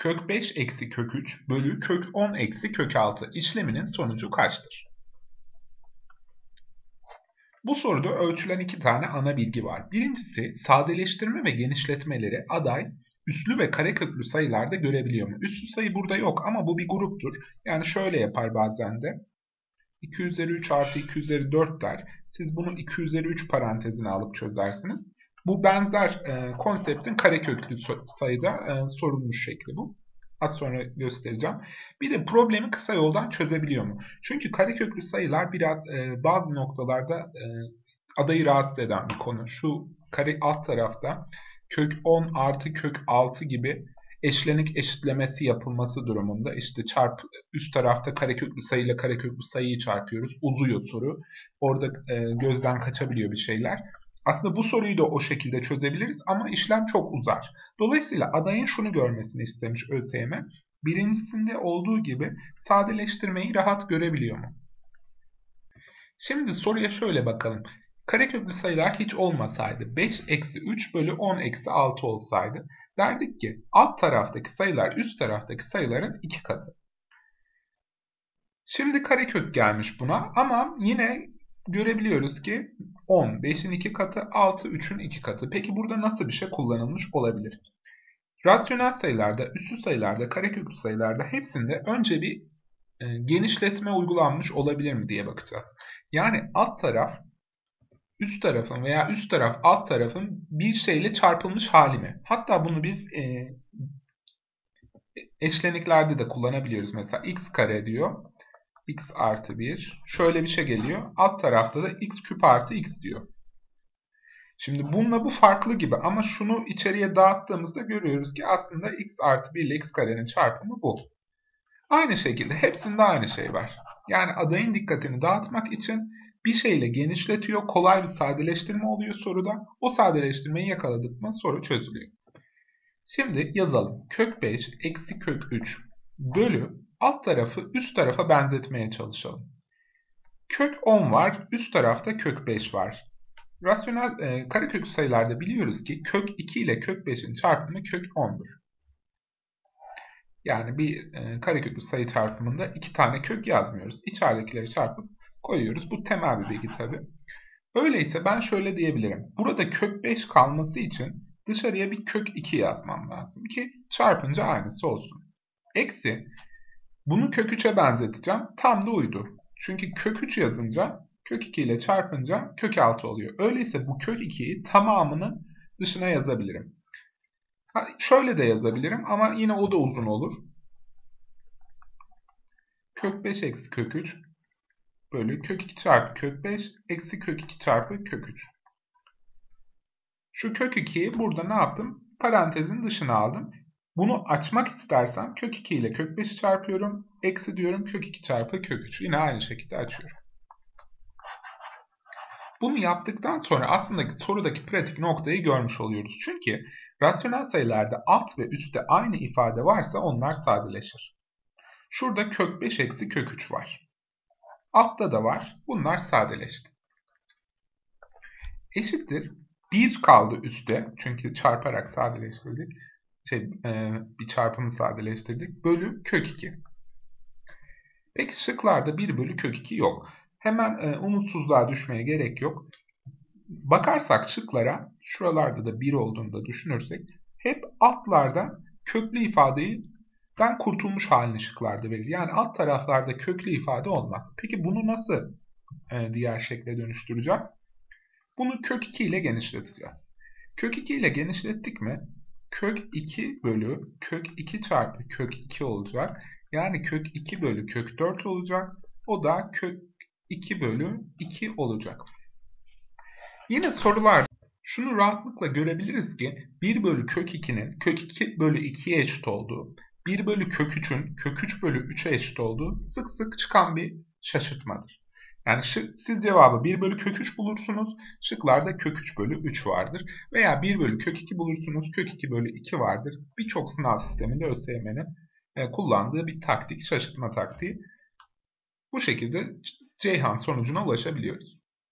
kök 5 eksi kök 3 bölü kök 10 eksi kök 6 işleminin sonucu kaçtır? Bu soruda ölçülen iki tane ana bilgi var. Birincisi sadeleştirme ve genişletmeleri aday üslü ve kareköklü sayılarda görebiliyor mu? Üslü sayı burada yok ama bu bir gruptur. Yani şöyle yapar bazen de. 2 üzeri 3 artı 2 üzeri 4 der. Siz bunu 2 üzeri 3 parantezine alıp çözersiniz. Bu benzer e, konseptin kareköklü sayıda e, sorulmuş şekli bu. Az sonra göstereceğim. Bir de problemi kısa yoldan çözebiliyor mu? Çünkü kareköklü sayılar biraz e, bazı noktalarda e, adayı rahatsız eden bir konu. Şu kare alt tarafta kök 10 artı kök 6 gibi eşlenik eşitlemesi yapılması durumunda işte çarp üst tarafta kareköklü sayı ile kareköklü sayıyı çarpıyoruz. Uzuyor soru. Orada e, gözden kaçabiliyor bir şeyler. Aslında bu soruyu da o şekilde çözebiliriz ama işlem çok uzar. Dolayısıyla adayın şunu görmesini istemiş ÖSYM. Birincisinde olduğu gibi sadeleştirmeyi rahat görebiliyor mu? Şimdi soruya şöyle bakalım. Kareköklü sayılar hiç olmasaydı 5 eksi 3 bölü 10 eksi 6 olsaydı derdik ki alt taraftaki sayılar üst taraftaki sayıların iki katı. Şimdi karekök gelmiş buna ama yine görebiliyoruz ki 10 5'in 2 katı 6 3'ün 2 katı. Peki burada nasıl bir şey kullanılmış olabilir? Rasyonel sayılarda, üssü sayılarda, kareköklü sayılarda hepsinde önce bir e, genişletme uygulanmış olabilir mi diye bakacağız. Yani alt taraf üst tarafın veya üst taraf alt tarafın bir şeyle çarpılmış hali mi? Hatta bunu biz e, eşleniklerde de kullanabiliyoruz. Mesela x kare diyor x artı 1. Şöyle bir şey geliyor. Alt tarafta da x küp artı x diyor. Şimdi bununla bu farklı gibi ama şunu içeriye dağıttığımızda görüyoruz ki aslında x artı 1 ile x karenin çarpımı bu. Aynı şekilde hepsinde aynı şey var. Yani adayın dikkatini dağıtmak için bir şeyle genişletiyor, kolay bir sadeleştirme oluyor soruda. O sadeleştirmeyi yakaladık mı soru çözülüyor. Şimdi yazalım. Kök 5 eksi kök 3 bölü alt tarafı üst tarafa benzetmeye çalışalım. Kök 10 var, üst tarafta kök 5 var. Rasyonel e, karekök sayılarda biliyoruz ki kök 2 ile kök 5'in çarpımı kök 10'dur. Yani bir e, kareköklü sayı çarpımında iki tane kök yazmıyoruz. İçeridekileri çarpıp koyuyoruz. Bu temel bir bilgi tabi. Öyleyse ben şöyle diyebilirim. Burada kök 5 kalması için dışarıya bir kök 2 yazmam lazım ki çarpınca aynısı olsun. Eksi bunu kök 3'e benzeteceğim. Tam da uydu. Çünkü kök 3 yazınca kök 2 ile çarpınca kök 6 oluyor. Öyleyse bu kök 2'yi tamamını dışına yazabilirim. Ha, şöyle de yazabilirim ama yine o da uzun olur. Kök 5 eksi kök 3 bölü kök 2 çarpı kök 5 eksi kök 2 çarpı kök 3. Şu kök 2'yi burada ne yaptım? Parantezin dışına aldım. Bunu açmak istersem kök 2 ile kök 5'i çarpıyorum. Eksi diyorum kök 2 çarpı kök 3. Yine aynı şekilde açıyorum. Bunu yaptıktan sonra aslında sorudaki pratik noktayı görmüş oluyoruz. Çünkü rasyonel sayılarda alt ve üstte aynı ifade varsa onlar sadeleşir. Şurada kök 5 eksi kök 3 var. Altta da var. Bunlar sadeleşti. Eşittir. 1 kaldı üstte. Çünkü çarparak sadeleştirdik şey, e, bir çarpımı sadeleştirdik. Bölü kök 2. Peki şıklarda 1 bölü kök 2 yok. Hemen e, umutsuzluğa düşmeye gerek yok. Bakarsak şıklara şuralarda da 1 olduğunu da düşünürsek hep altlarda köklü ifadeden kurtulmuş halini şıklarda verir. Yani alt taraflarda köklü ifade olmaz. Peki bunu nasıl e, diğer şekle dönüştüreceğiz? Bunu kök 2 ile genişleteceğiz. Kök 2 ile genişlettik mi kök 2 bölü kök 2 çarpı kök 2 olacak. Yani kök 2 bölü kök 4 olacak. O da kök 2 bölü 2 olacak. Yine sorular şunu rahatlıkla görebiliriz ki 1 bölü kök 2'nin kök 2 bölü 2'ye eşit olduğu, 1 bölü kök 3'ün kök 3 bölü 3'e eşit olduğu sık sık çıkan bir şaşırtmadır. Yani siz cevabı 1 bölü kök 3 bulursunuz. Şıklarda kök 3 bölü 3 vardır. Veya 1 bölü kök 2 bulursunuz. Kök 2 bölü 2 vardır. Birçok sınav sisteminde ÖSYM'nin e, kullandığı bir taktik, şaşırtma taktiği. Bu şekilde Ceyhan sonucuna ulaşabiliyoruz.